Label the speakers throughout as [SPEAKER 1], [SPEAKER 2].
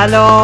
[SPEAKER 1] Allô?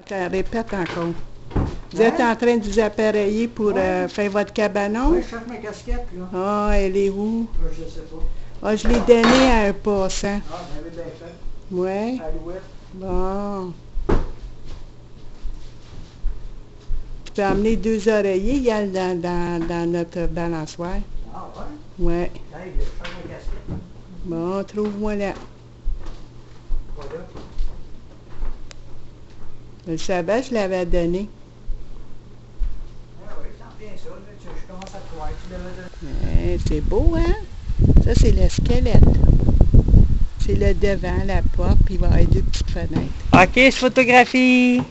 [SPEAKER 2] Attends, répète encore. Vous êtes en train de vous appareiller pour euh, faire votre cabanon?
[SPEAKER 3] Oui, je cherche ma casquette, là.
[SPEAKER 2] Ah, elle est où?
[SPEAKER 3] Là, je sais pas.
[SPEAKER 2] Ah, je l'ai donnée à un passant.
[SPEAKER 3] Ah, j'avais bien fait.
[SPEAKER 2] Ouais.
[SPEAKER 3] Alouette.
[SPEAKER 2] Bon. Tu peux amener deux oreillers, il y a dans, dans, dans notre balançoire.
[SPEAKER 3] Ah, ouais?
[SPEAKER 2] Ouais.
[SPEAKER 3] Hey, je cherche ma casquette.
[SPEAKER 2] Bon, trouve-moi là.
[SPEAKER 3] Voilà.
[SPEAKER 2] Je le savais, je l'avais donné.
[SPEAKER 3] Ah oui, ça en vient ça. Là, tu- je commence à te croire. Tu l'avais donné.
[SPEAKER 2] Ouais, c'est beau, hein? Ça, c'est le squelette. C'est le devant, la porte, puis il va y avoir deux petites fenêtres.
[SPEAKER 1] OK, je photographie.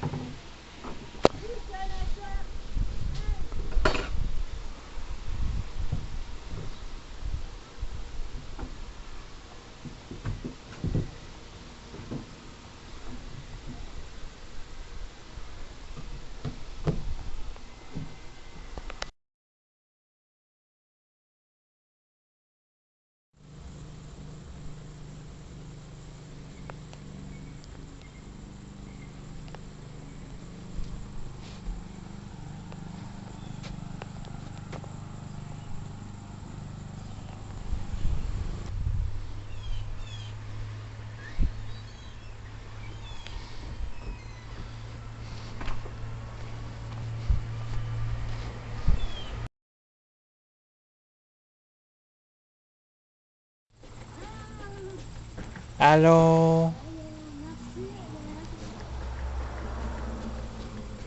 [SPEAKER 1] Allô?
[SPEAKER 4] ça a bien de l'allure, c'est vrai. Non, mais c'est vrai, ça aurait pu débarquer comme
[SPEAKER 2] Et
[SPEAKER 4] ça.
[SPEAKER 2] puis de l'autre bord aussi,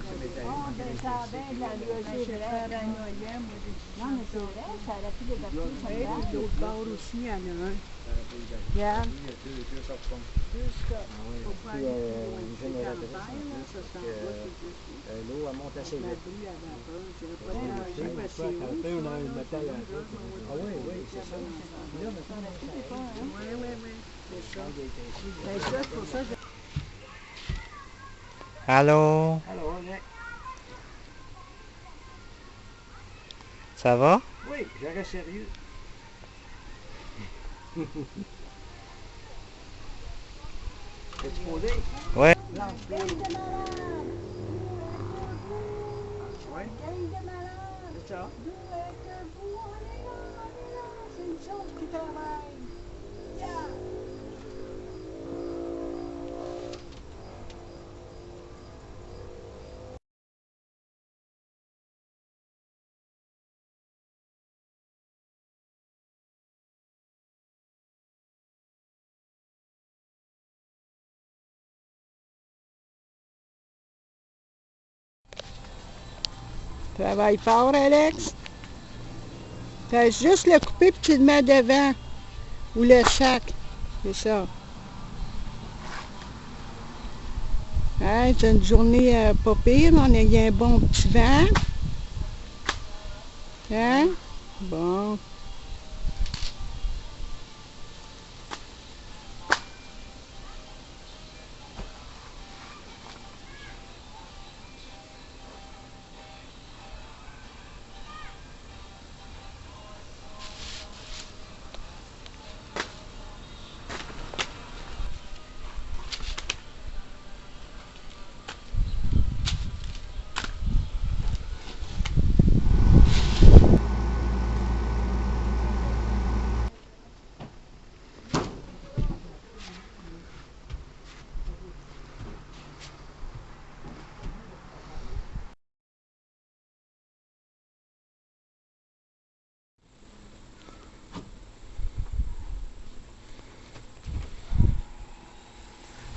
[SPEAKER 2] il y en a un.
[SPEAKER 4] Regarde.
[SPEAKER 2] Deux scotch. Faut pas
[SPEAKER 3] Puis,
[SPEAKER 2] aller
[SPEAKER 3] euh,
[SPEAKER 2] plus loin.
[SPEAKER 3] une
[SPEAKER 2] C'est
[SPEAKER 3] génératrice,
[SPEAKER 2] campagne, là, ça s'en
[SPEAKER 3] euh,
[SPEAKER 2] va, c'est juste
[SPEAKER 3] Euh, L'eau, elle monte assez
[SPEAKER 2] la
[SPEAKER 3] vite.
[SPEAKER 2] brie à vapeur. Je dirais pas
[SPEAKER 3] Ouais,
[SPEAKER 2] déranger
[SPEAKER 3] ouais,
[SPEAKER 2] parce que
[SPEAKER 3] ouais,
[SPEAKER 2] c'est
[SPEAKER 3] quand
[SPEAKER 2] haut,
[SPEAKER 3] on a
[SPEAKER 2] ça,
[SPEAKER 3] un
[SPEAKER 2] là,
[SPEAKER 3] métal
[SPEAKER 2] c'est
[SPEAKER 3] à
[SPEAKER 2] là,
[SPEAKER 3] la
[SPEAKER 2] là,
[SPEAKER 3] Ah oui, oui, c'est ça.
[SPEAKER 2] Ouais,
[SPEAKER 3] Là, maintenant, ça aide.
[SPEAKER 2] ouais, ouais, c'est ça.
[SPEAKER 3] Quand il est ici, là.
[SPEAKER 2] Ben ça, c'est pour ça que
[SPEAKER 1] Allô?
[SPEAKER 3] Alors,
[SPEAKER 1] Ça va?
[SPEAKER 3] Oui, reste sérieux. T'es-tu posé?
[SPEAKER 1] Ouais.
[SPEAKER 2] Travaille fort, Alex? Fais juste le couper puis tu le mets devant. Ou le sac. C'est ça. Hein, c'est une journée euh, pas pire. On a eu un bon petit vent. Hein? Bon.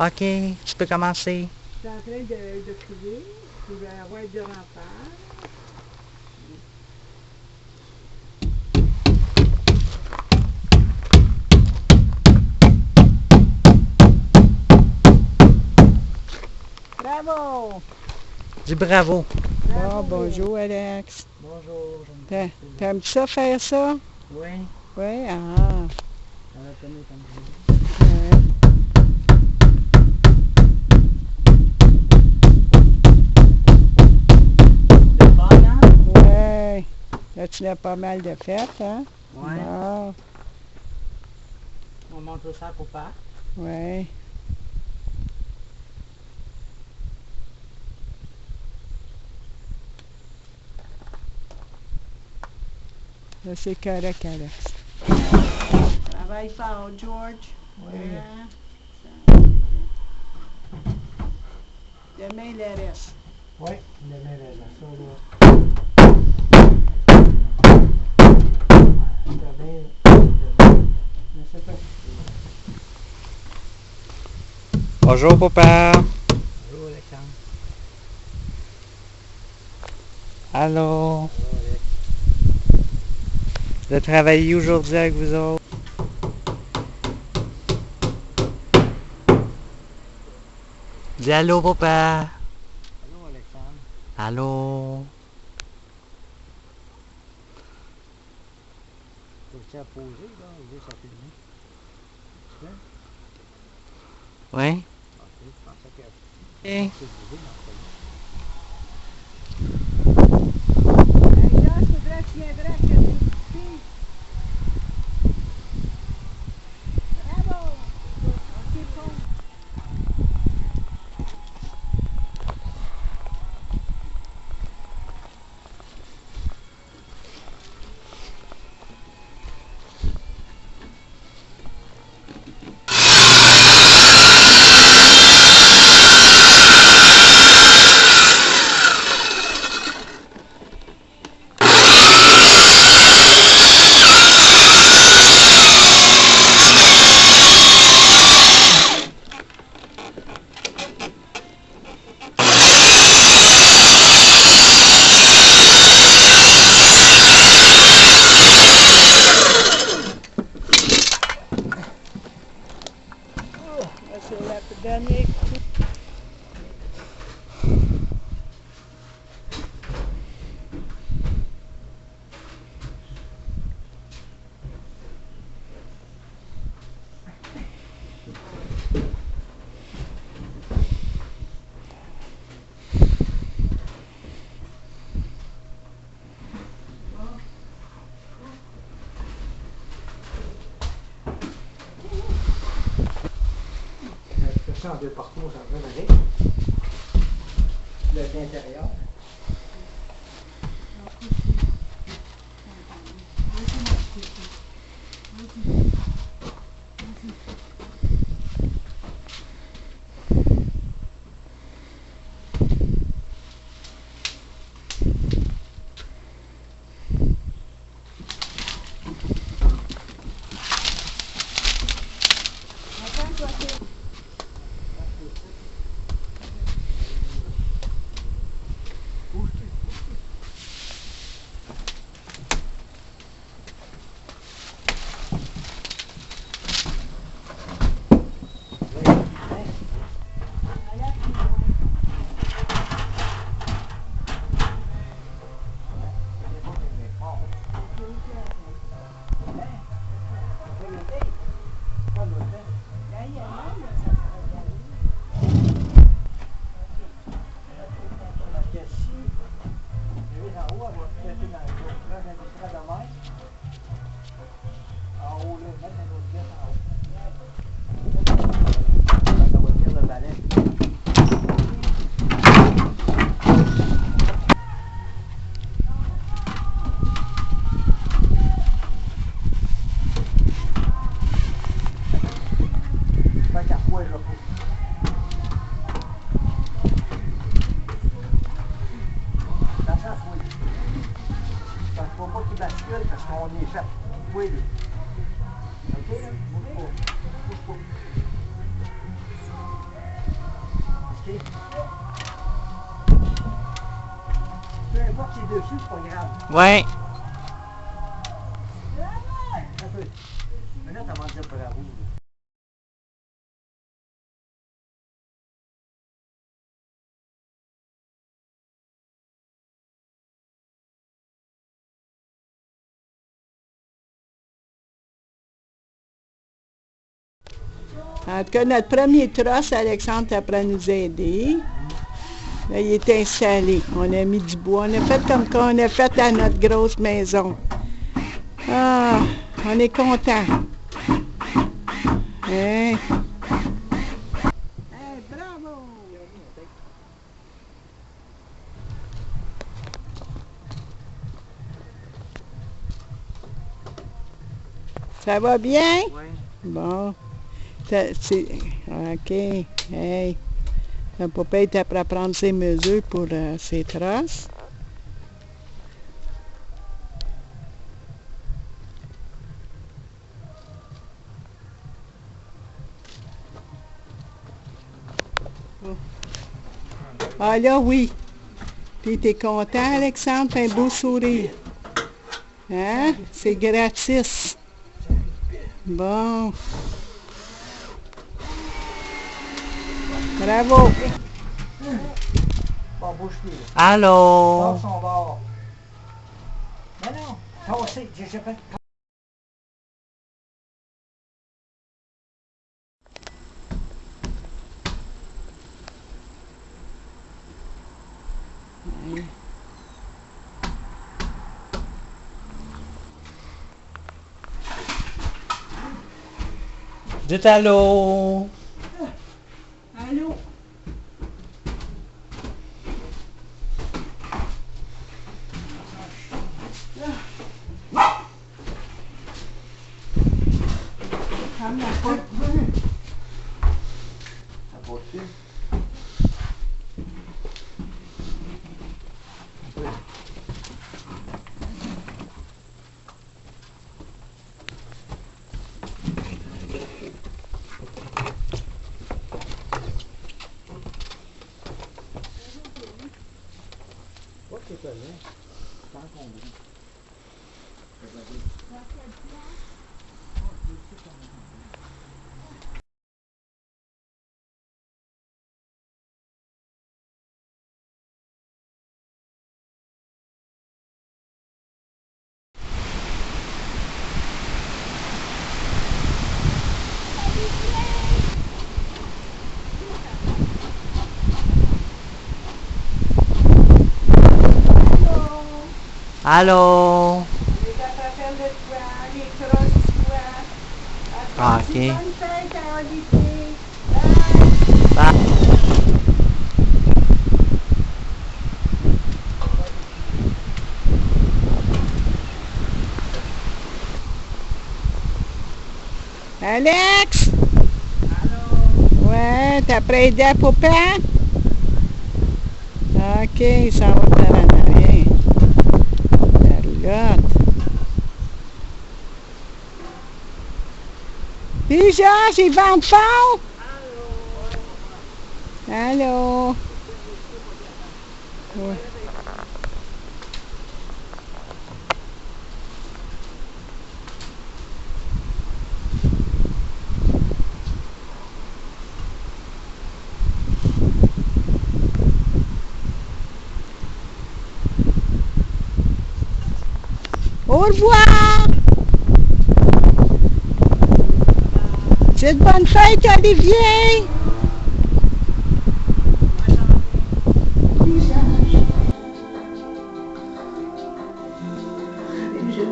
[SPEAKER 1] OK, tu peux commencer.
[SPEAKER 2] Je suis en train de, de crier. Je vais avoir de rempart. Bravo!
[SPEAKER 1] Dis bravo.
[SPEAKER 2] Bon, bonjour Alex.
[SPEAKER 3] Bonjour, je
[SPEAKER 2] T'a- T'aimes ça faire ça?
[SPEAKER 3] Oui,
[SPEAKER 2] Oui? Ah.
[SPEAKER 3] on a connu comme ça.
[SPEAKER 2] ouais.
[SPEAKER 3] C'est pas, hein?
[SPEAKER 2] Ouais. L'as pas mal de fêtes, hein?
[SPEAKER 3] Ouais.
[SPEAKER 2] Bon,
[SPEAKER 3] On montre ça pour pas.
[SPEAKER 2] ouais. Là, c'est correct, Alex. Travaille fort, George. Hein? Demain, le reste.
[SPEAKER 3] Oui, demain, là, ça, demain. Mais c'est pas.
[SPEAKER 1] Bonjour, papa.
[SPEAKER 3] Bonjour, Alexandre.
[SPEAKER 1] Allô? De travailler aujourd'hui avec vous autres. Dis allô, papa.
[SPEAKER 3] Allô, Alexandre.
[SPEAKER 1] Allô?
[SPEAKER 3] À poser, là, ou juste à filmer? Tu veux?
[SPEAKER 1] Oui?
[SPEAKER 3] Ok, je pensais que.
[SPEAKER 2] Hey, il faudrait que tu viendrais petite fille. Bravo! Ok, bon.
[SPEAKER 1] Allô?
[SPEAKER 2] Dernier coup.
[SPEAKER 3] Ça en deux parcours, ça va aller. Le l'intérieur. Là. En
[SPEAKER 2] tout cas, notre premier trosse, Alexandre après nous aider. Là, il est installé. On a mis du bois. On a fait comme qu'on a fait à notre grosse maison. Ah, on est content. Hein? Ça va bien?
[SPEAKER 3] Oui.
[SPEAKER 2] Bon. C'est- OK. Hey. Le papa est à prendre ses mesures pour euh, ses traces. Oh. Ah là, oui. Puis t'es content, Alexandre? T'as un beau sourire. Hein? C'est gratis. Bon. Bravo.
[SPEAKER 3] Bon, bouge-toi.
[SPEAKER 1] Allô?
[SPEAKER 3] Son bord. Non, non. Tassé. J'ai fait...
[SPEAKER 1] Dites? Allô?
[SPEAKER 2] Allô? Les gars, t'as fait le toit, les crosses du toit.
[SPEAKER 1] Ah,
[SPEAKER 2] Passe
[SPEAKER 1] ok.
[SPEAKER 2] une Charlotte. Déjà, j'ai vent fort? Allô? Ouais. Au revoir! C'est de bonne fête, Olivier!
[SPEAKER 4] Je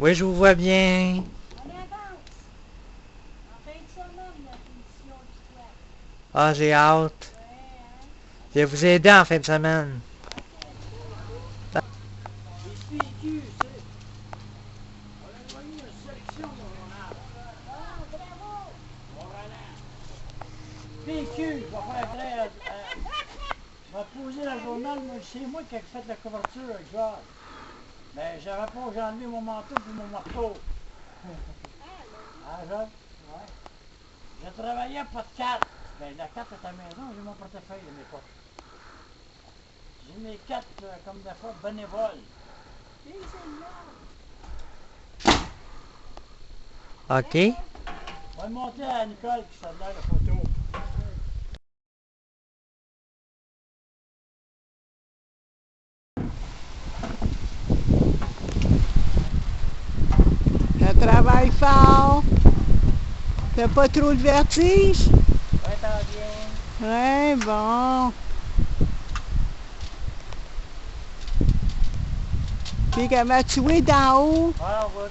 [SPEAKER 1] Oui, je vous vois bien.
[SPEAKER 4] La.
[SPEAKER 1] Ah, j'ai hâte. Je vais vous aider en fin de semaine.
[SPEAKER 3] PQ, je vais je vais poser le journal, c'est moi qui ai fait la couverture avec. Mais j'avais pas, j'ai enlevé mon manteau puis mon marteau. Ah, Georges? Ouais. Je travaillais pas de carte. Ben, la carte est à la maison, j'ai mon portefeuille de mes potes. J'ai mes cartes, euh, comme des fois, bénévoles.
[SPEAKER 1] OK?
[SPEAKER 3] On va monter à Nicole qui s'en la photo.
[SPEAKER 2] Je travaille fort. T'as pas trop de vertige?
[SPEAKER 1] Ouais, t'en viens.
[SPEAKER 2] Ouais, bon. Puis comment tu es d'en haut?
[SPEAKER 1] Ouais, on voit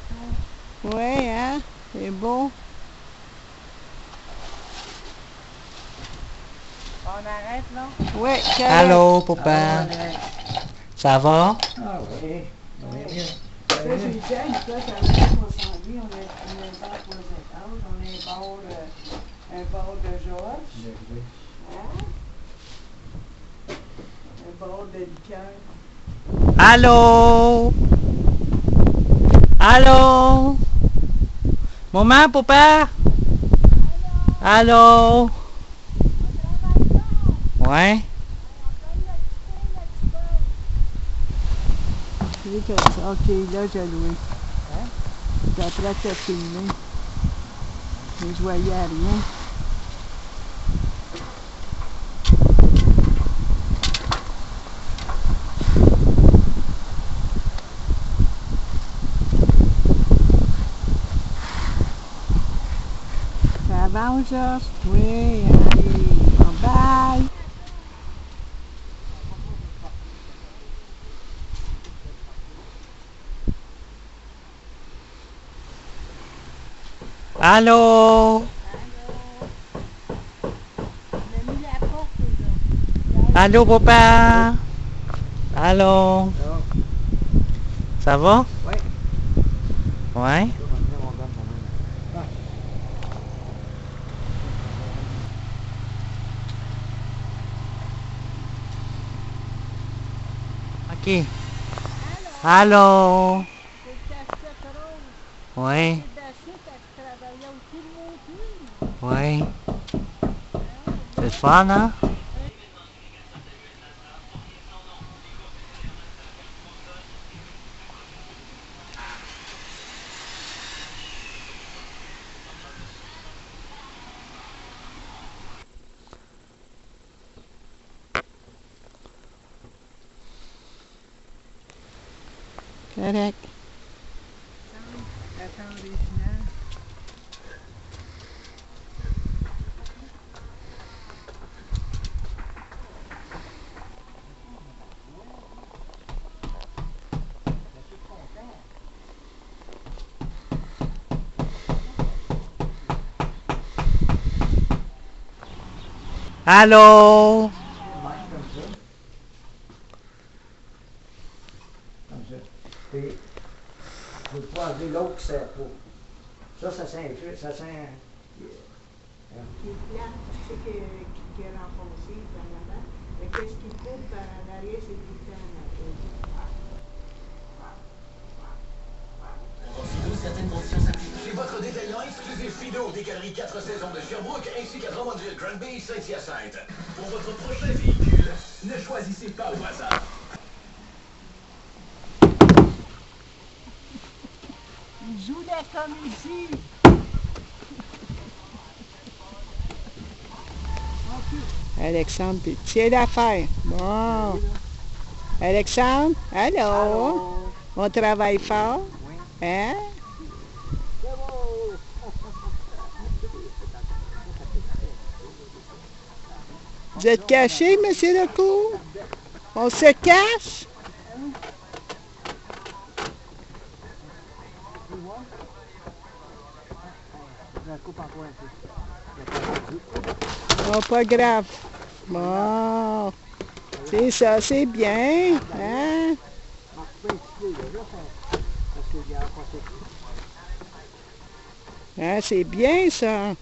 [SPEAKER 1] tout.
[SPEAKER 2] Ouais, hein? C'est beau.
[SPEAKER 1] On arrête, là?
[SPEAKER 2] Ouais.
[SPEAKER 1] Allô, papa. Ça va?
[SPEAKER 3] Ah oui.
[SPEAKER 2] Ça, j'ai dit un euh, un bar de Georges, hein? un bar de liqueur.
[SPEAKER 1] Allô? Allô? Maman, papa? Allô? Ouais?
[SPEAKER 2] Que ça. Ok, là, j'ai loué. Hein? Après, t'as filmé. Mais je voyais rien. Ça avance, Georges? Oui, allez.
[SPEAKER 1] Allô? Allô, papa? Allô? Ça va?
[SPEAKER 3] Ouais.
[SPEAKER 1] Ouais Ok. Allô. Allô? Ouais. C'est le fun, hein?
[SPEAKER 2] Correct.
[SPEAKER 1] Allô?
[SPEAKER 3] Comme ça. Puis, vous pouvez enlever l'autre qui sert pas. Ça, ça sent ça sent...
[SPEAKER 2] C'est que, qui est renfoncé en avant. Mais qu'est-ce qui coupe en arrière, c'est tout le temps en arrière.
[SPEAKER 5] certaines conditions s'appliquent. Chez votre détaillant exclusif Fido, des galeries 4 saisons de Sherbrooke ainsi qu'à Drummondville, Granby et Saint-Hyacinthe. Pour votre prochain véhicule, ne choisissez pas au hasard.
[SPEAKER 2] Il joue la comédie. Alexandre, tiens l'affaire. Bon. Alexandre, allô? On travaille fort? Hein? Vous êtes caché, monsieur Lecourt? On se cache? Oh, pas grave. Bon. C'est ça, c'est bien. Hein? Hein, c'est bien ça.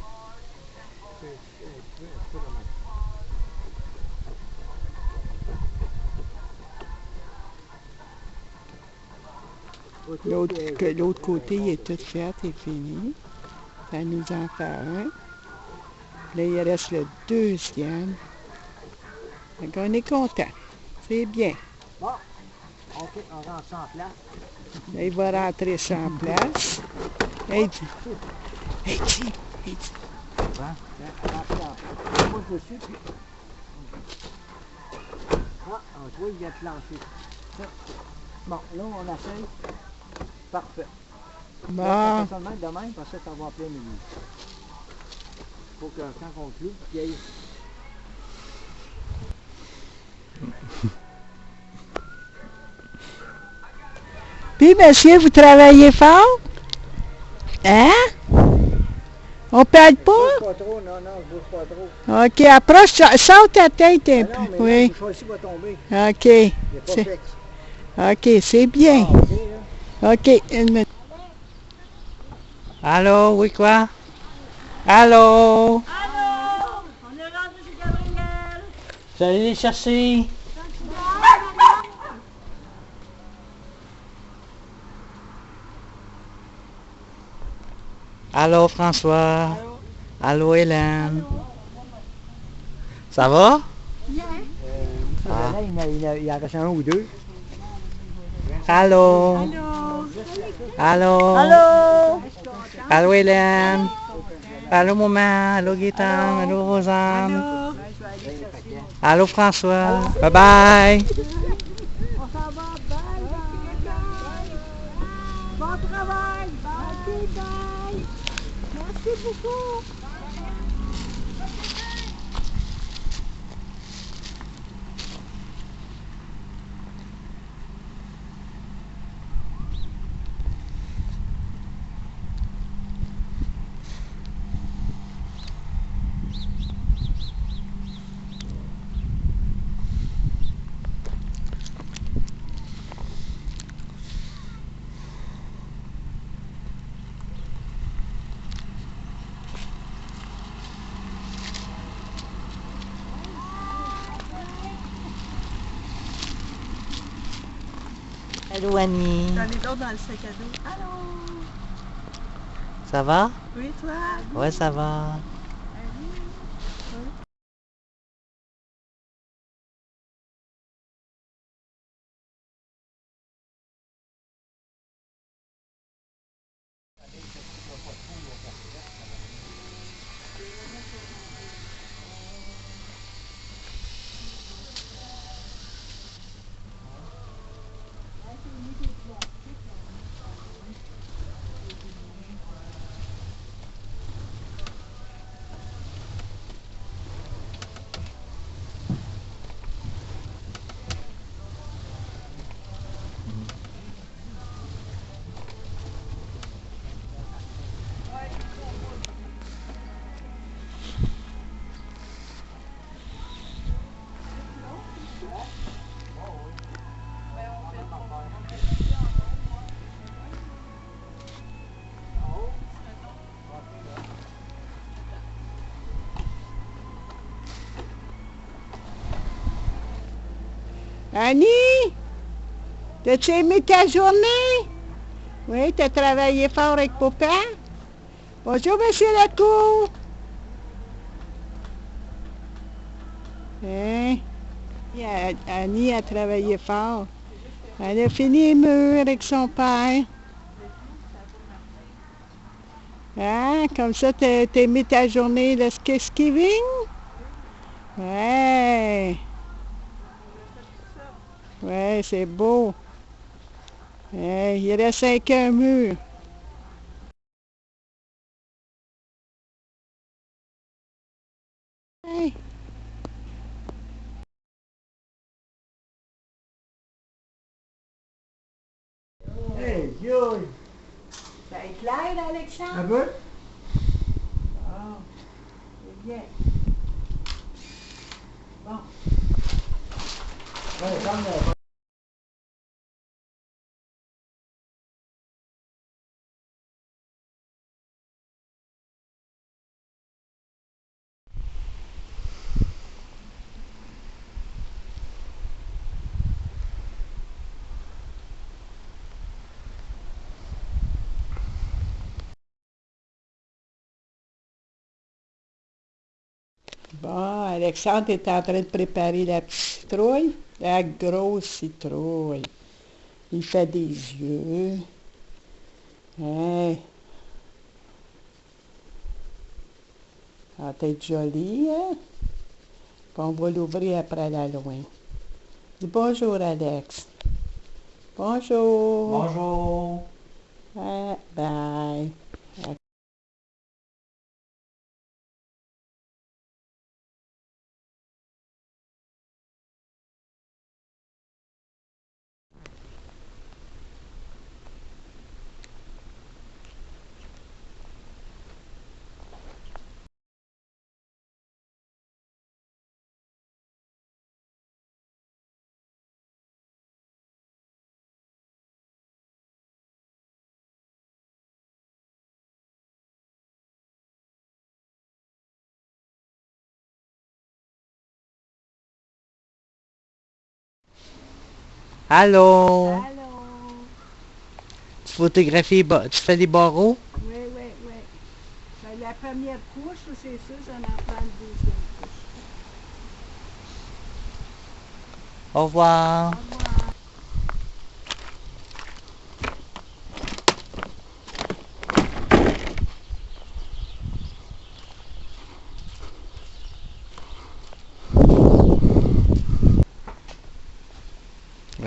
[SPEAKER 2] L'autre, que l'autre côté il est tout fait et fini. Ça nous en fait un. Là, il reste le deuxième. Donc, on est content. C'est bien.
[SPEAKER 3] OK, on rentre en place.
[SPEAKER 2] Là, il va rentrer en place. Hey, dis. Hey, dis. Hey, dis.
[SPEAKER 3] En On pousse dessus, puis... Ah, on voit, il plancher. Ça. Bon, là, on essaye. Parfait.
[SPEAKER 2] Bon.
[SPEAKER 3] Là, ça fait de même, parce que ça va en plein milieu. Faut que quand on cloue, il y ait...
[SPEAKER 2] Puis, monsieur, vous travaillez fort? Hein? On parle pas?
[SPEAKER 3] Bouge pas trop, non, non, je bouge pas trop.
[SPEAKER 2] OK, approche, sa- saute ta tête un
[SPEAKER 3] Ah
[SPEAKER 2] peu.
[SPEAKER 3] non, mais
[SPEAKER 2] Oui.
[SPEAKER 3] là, le choix va tomber.
[SPEAKER 2] OK.
[SPEAKER 3] Il n'est pas.
[SPEAKER 2] OK, c'est bien.
[SPEAKER 3] Ah, OK,
[SPEAKER 2] une minute.
[SPEAKER 1] Allô, oui quoi? Allô?
[SPEAKER 6] Allô? On est rendu chez Gabriel.
[SPEAKER 1] Vous allez les chercher? Allô, François? Allô, Hélène? Ça va?
[SPEAKER 3] Ah. Là, il, y en a- il, y en a- il un ou deux.
[SPEAKER 1] Allô? Allô?
[SPEAKER 6] Allô?
[SPEAKER 1] Allô, Hélène? Allô, maman? Allô, Gaëtan? Allô, Rosanne? Allô, François? Bye bye! Allô Annie.
[SPEAKER 6] J'en ai d'autres dans le sac à dos. Allô?
[SPEAKER 1] Ça va?
[SPEAKER 6] Oui, toi?
[SPEAKER 1] Ouais, ça va.
[SPEAKER 2] Annie? T'as-tu aimé ta journée? Oui, t'as travaillé fort avec papa? Bonjour, monsieur Lacour. Hein? Annie a travaillé fort. Elle a fini les avec son père. Hein? Comme ça, t'as aimé ta journée de Thanksgiving? Ouais. Ouais, c'est beau. Ouais, il reste cinq un mur. Bon, Alexandre est en train de préparer la petite citrouille, la grosse citrouille. Il fait des yeux. Hein? Ça va être joli, hein? Puis on va l'ouvrir après la loin. Dis bonjour, Alex. Bonjour.
[SPEAKER 3] Bonjour!
[SPEAKER 2] Ah, bye.
[SPEAKER 1] Allô?
[SPEAKER 2] Allô?
[SPEAKER 1] Tu photographies, tu fais des barreaux?
[SPEAKER 2] Oui, oui, oui. Ben, la première couche, c'est sûr, j'en en prends une deuxième couche.
[SPEAKER 1] Au revoir.
[SPEAKER 2] Au revoir.
[SPEAKER 1] La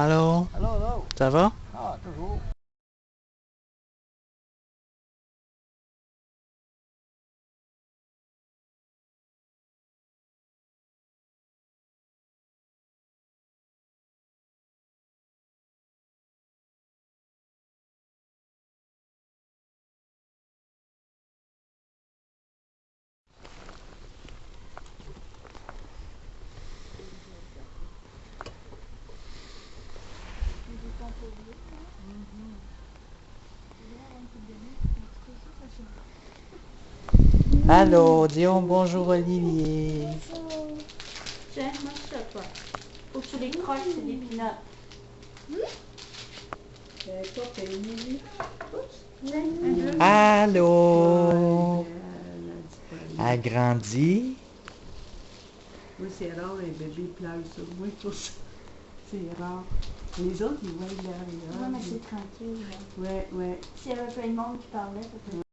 [SPEAKER 1] Allô?
[SPEAKER 3] Allô, allô?
[SPEAKER 1] Ça va?
[SPEAKER 3] Ah, toujours.
[SPEAKER 1] Allô, disons bonjour Olivier.
[SPEAKER 6] Tiens, moi je sais pas. Faut que tu les croches, c'est des pinottes.
[SPEAKER 1] Allô? Agrandi?
[SPEAKER 2] Moi, c'est rare, un bébé pleure sur moi pour ça. C'est rare. Les autres, ils voient derrière.
[SPEAKER 6] Ouais, mais c'est tranquille. là.
[SPEAKER 2] Ouais, ouais.
[SPEAKER 6] S'il y avait plein de monde qui parlait, peut-être.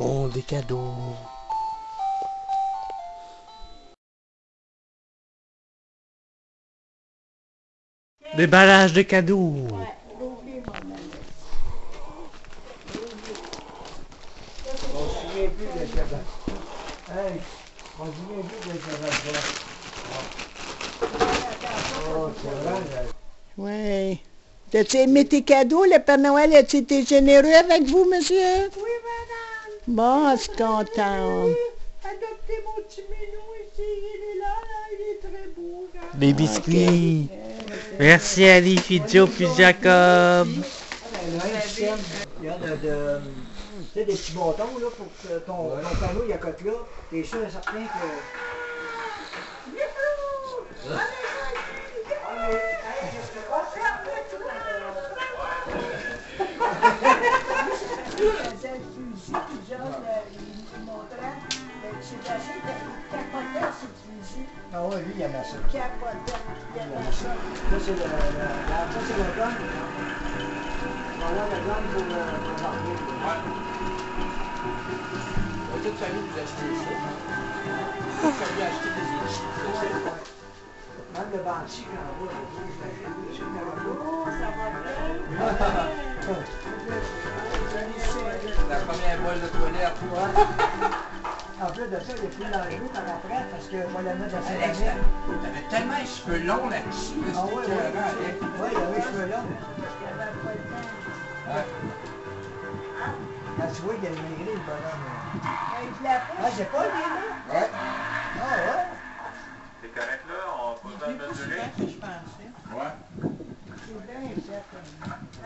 [SPEAKER 1] Oh, des cadeaux. Déballage de cadeaux.
[SPEAKER 3] On se souvient plus de ça. Hey, on se souvient plus de ça. Oh, c'est vrai. là.
[SPEAKER 2] Ouais. T'as-tu aimé tes cadeaux? Le Père Noël? A-tu été généreux avec vous, monsieur? Oui, madame. Bon, je suis content.
[SPEAKER 3] Adoptez mon petit minou ici, il est là, là, il est très beau. là.
[SPEAKER 1] Biscuits. Merci Ali, Fidjo, puis Jacob.
[SPEAKER 3] Il y a y a de, tu sais, des petits bâtons là, pour que ton, ton panneau il accote là. T'es sûr et certain que. Ah ouais, lui, il aimait ça. Il aimait ça. Ça, c'est le, le- la- ça, c'est le gun. Voilà le gun pour le, pour le marquer.
[SPEAKER 7] Toute famille vous achetez ça. Toute famille a acheté des.
[SPEAKER 3] Même le bandit, quand on va, je l'achète dessus, quand on
[SPEAKER 7] La première boîte de toilette.
[SPEAKER 3] va. En plus de ça, il est plus dangereux par après parce que moi, la mettre dans sa
[SPEAKER 7] Alex, t'avais tellement les cheveux longs là-dessus. là,
[SPEAKER 3] Ah oui, oui, oui. Il avait les cheveux longs.
[SPEAKER 7] Ouais.
[SPEAKER 3] Là, tu vois, il a maigri, le bonhomme. Ah, c'est pas là?
[SPEAKER 7] Ouais.
[SPEAKER 3] Ah, ouais?
[SPEAKER 8] C'est correct là, on peut pas le mesurer.
[SPEAKER 7] Ouais.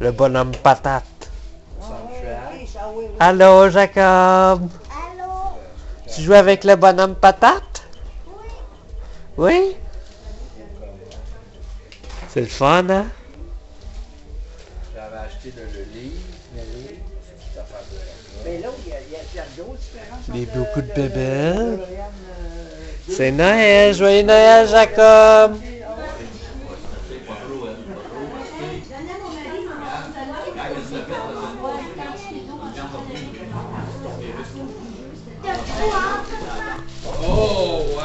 [SPEAKER 1] Le bonhomme patate.
[SPEAKER 3] Oui, oui, oui.
[SPEAKER 1] Allô, Jacob.
[SPEAKER 6] Allô?
[SPEAKER 1] Tu joues avec le bonhomme patate? Oui. C'est le fun, hein?
[SPEAKER 7] J'avais acheté le, le livre. Le livre.
[SPEAKER 3] Mais là, il y a, il y a, il y entre
[SPEAKER 1] beaucoup de
[SPEAKER 3] le DeLorean, euh,
[SPEAKER 1] C'est Noël, joyeux Noël, Jacob!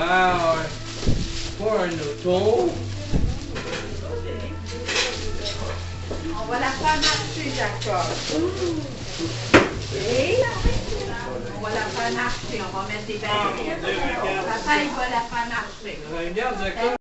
[SPEAKER 7] Wow! Pas un auto.
[SPEAKER 9] On va la faire marcher, Jacob. Et on va la faire marcher. On va mettre des barils. Papa, il va la faire marcher.
[SPEAKER 7] Regarde, Jacob,